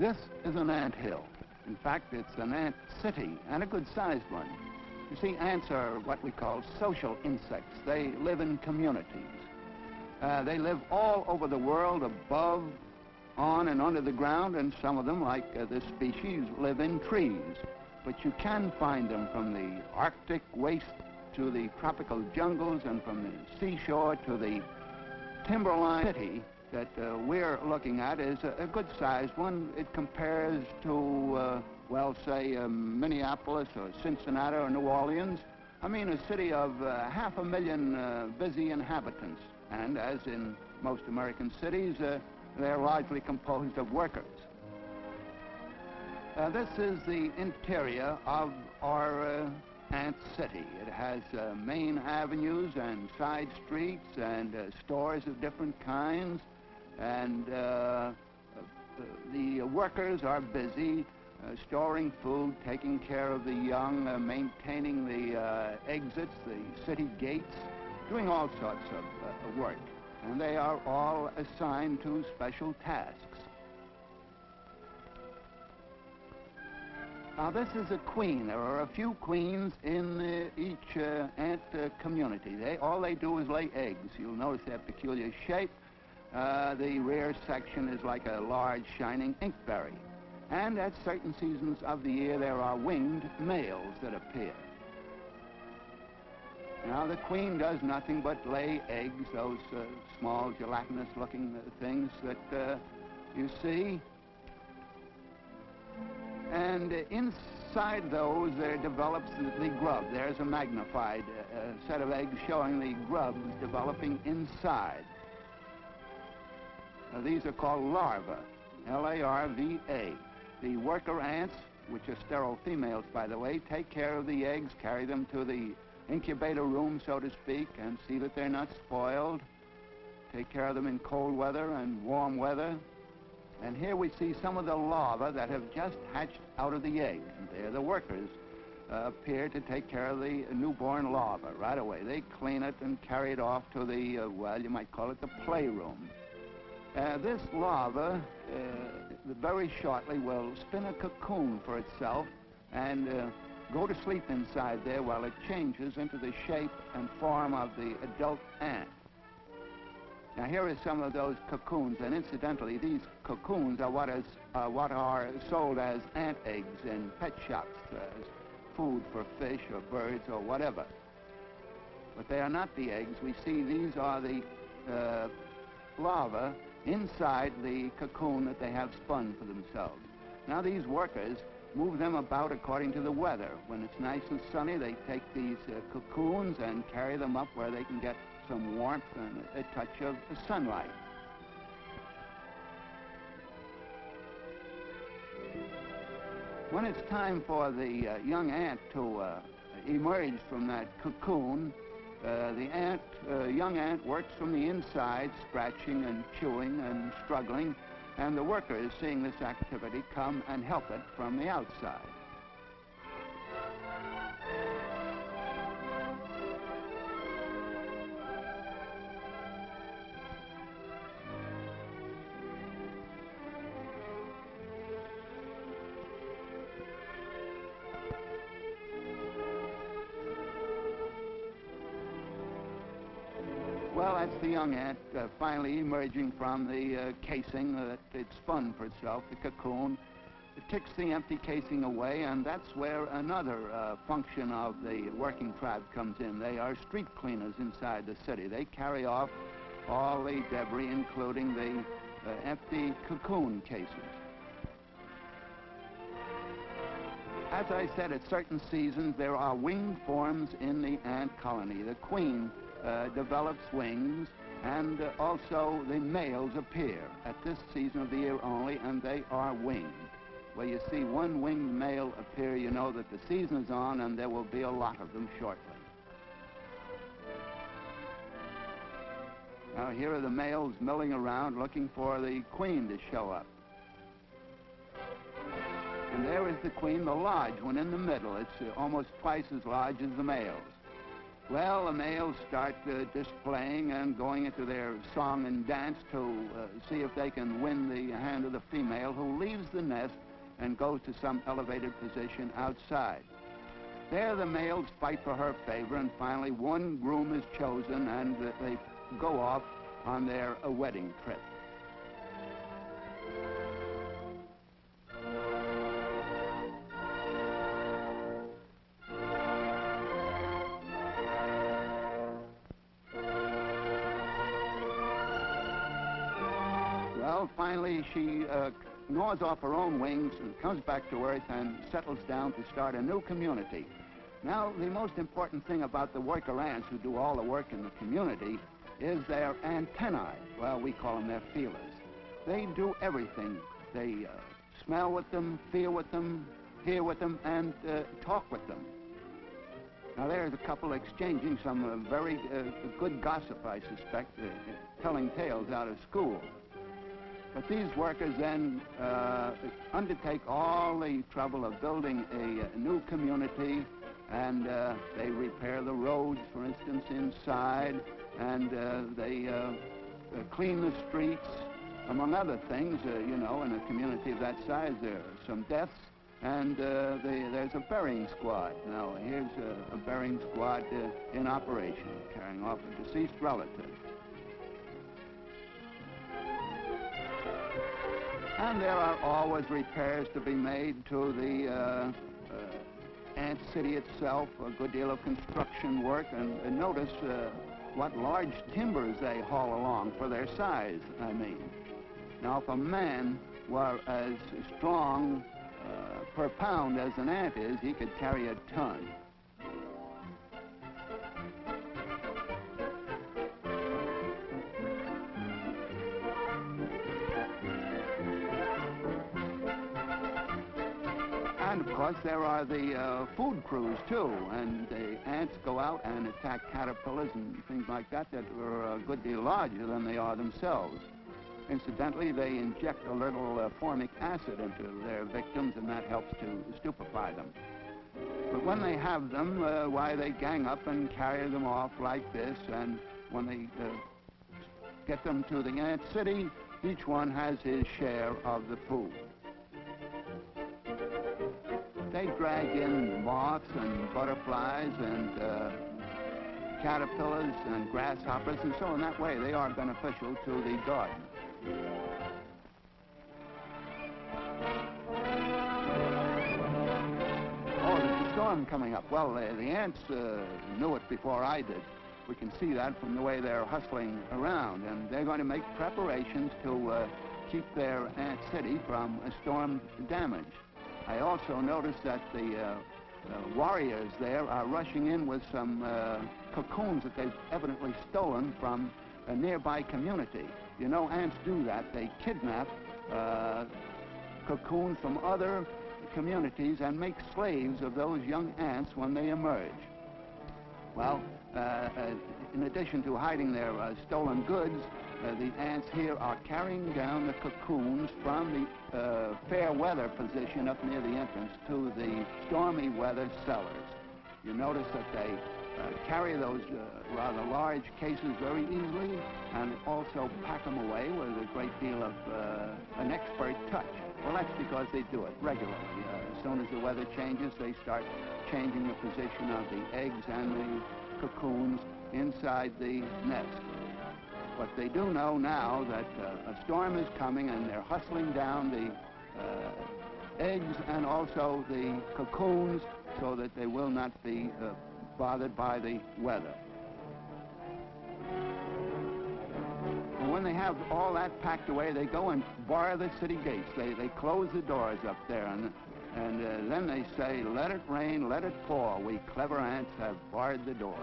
This is an ant hill. In fact, it's an ant city, and a good-sized one. You see, ants are what we call social insects. They live in communities. Uh, they live all over the world, above, on, and under the ground, and some of them, like uh, this species, live in trees. But you can find them from the Arctic waste to the tropical jungles and from the seashore to the timberline city that uh, we're looking at is a, a good-sized one. It compares to, uh, well, say, uh, Minneapolis or Cincinnati or New Orleans. I mean, a city of uh, half a million uh, busy inhabitants. And as in most American cities, uh, they're largely composed of workers. this is the interior of our Ant City. It has main avenues and side streets and stores of different kinds and uh, uh, the workers are busy uh, storing food, taking care of the young, uh, maintaining the uh, exits, the city gates, doing all sorts of uh, work. And they are all assigned to special tasks. Now this is a queen. There are a few queens in each ant community. They, all they do is lay eggs. You'll notice their peculiar shape uh, the rear section is like a large shining inkberry. And at certain seasons of the year, there are winged males that appear. Now, the queen does nothing but lay eggs, those uh, small gelatinous-looking uh, things that uh, you see. And inside those, there develops the, grub. There's a magnified uh, set of eggs showing the grubs developing inside. Uh, these are called larvae, L-A-R-V-A. The worker ants, which are sterile females, by the way, take care of the eggs, carry them to the incubator room, so to speak, and see that they're not spoiled. Take care of them in cold weather and warm weather. And here we see some of the larvae that have just hatched out of the egg. And they're the workers uh, appear to take care of the newborn larvae right away. They clean it and carry it off to the, uh, well, you might call it the playroom. Uh, this larva uh, very shortly will spin a cocoon for itself and uh, go to sleep inside there while it changes into the shape and form of the adult ant. Now here are some of those cocoons, and incidentally, these cocoons are what, is, uh, what are sold as ant eggs in pet shops, as food for fish or birds or whatever. But they are not the eggs. We see these are the uh, larvae inside the cocoon that they have spun for themselves. Now these workers move them about according to the weather. When it's nice and sunny, they take these uh, cocoons and carry them up where they can get some warmth and a, a touch of sunlight. When it's time for the uh, young ant to uh, emerge from that cocoon, uh, the ant, uh, young ant works from the inside, scratching and chewing and struggling, and the workers, seeing this activity, come and help it from the outside. Well, that's the young ant uh, finally emerging from the uh, casing that it spun for itself, the cocoon. It takes the empty casing away, and that's where another uh, function of the working tribe comes in. They are street cleaners inside the city. They carry off all the debris, including the uh, empty cocoon cases. As I said, at certain seasons, there are winged forms in the ant colony. The queen develops wings, and uh, also the males appear at this season of the year only, and they are winged. Where you see one winged male appear, you know that the season is on, and there will be a lot of them shortly. Now here are the males milling around looking for the queen to show up. And there is the queen, the large one in the middle. It's uh, almost twice as large as the males. Well, the males start uh, displaying and going into their song and dance to uh, see if they can win the hand of the female who leaves the nest and goes to some elevated position outside. There the males fight for her favor and finally one groom is chosen and uh, they go off on their wedding trip. Well, finally she uh, gnaws off her own wings and comes back to Earth and settles down to start a new community. Now, the most important thing about the worker ants who do all the work in the community is their antennae. Well, we call them their feelers. They do everything. They uh, smell with them, feel with them, hear with them, and uh, talk with them. Now, there's a couple exchanging some uh, very uh, good gossip, I suspect, uh, telling tales out of school. But these workers then uh, undertake all the trouble of building a, a new community, and uh, they repair the roads, for instance, inside, and uh, they uh, uh, clean the streets, among other things. Uh, you know, in a community of that size, there are some deaths, and there's a burying squad. Now, here's a, a burying squad in operation, carrying off a deceased relative. And there are always repairs to be made to the uh, uh, ant city itself, a good deal of construction work, and, and notice uh, what large timbers they haul along for their size, I mean. Now, if a man were as strong uh, per pound as an ant is, he could carry a ton. Course, there are the uh, food crews too, and the ants go out and attack caterpillars and things like that that are a good deal larger than they are themselves. Incidentally, they inject a little uh, formic acid into their victims, and that helps to stupefy them. But when they have them, uh, why, they gang up and carry them off like this, and when they uh, get them to the ant city, each one has his share of the food. They drag in moths and butterflies and uh, caterpillars and grasshoppers and so in that way they are beneficial to the garden. Oh, there's a storm coming up. Well, uh, the ants uh, knew it before I did. We can see that from the way they're hustling around, and they're going to make preparations to uh, keep their ant city from a storm damage. I also noticed that the uh, uh, warriors there are rushing in with some uh, cocoons that they've evidently stolen from a nearby community. You know, ants do that. They kidnap uh, cocoons from other communities and make slaves of those young ants when they emerge. Well, uh, uh, in addition to hiding their stolen goods, uh, the ants here are carrying down the cocoons from the uh, fair weather position up near the entrance to the stormy weather cellars. You notice that they uh, carry those uh, rather large cases very easily and also pack them away with a great deal of uh, an expert touch. Well, that's because they do it regularly. Uh, as soon as the weather changes, they start changing the position of the eggs and the cocoons inside the nest. But they do know now that uh, a storm is coming and they're hustling down the uh, eggs and also the cocoons so that they will not be uh, bothered by the weather. And when they have all that packed away, they go and bar the city gates. They, they close the doors up there, and, and uh, then they say, let it rain, let it pour. We clever ants have barred the door.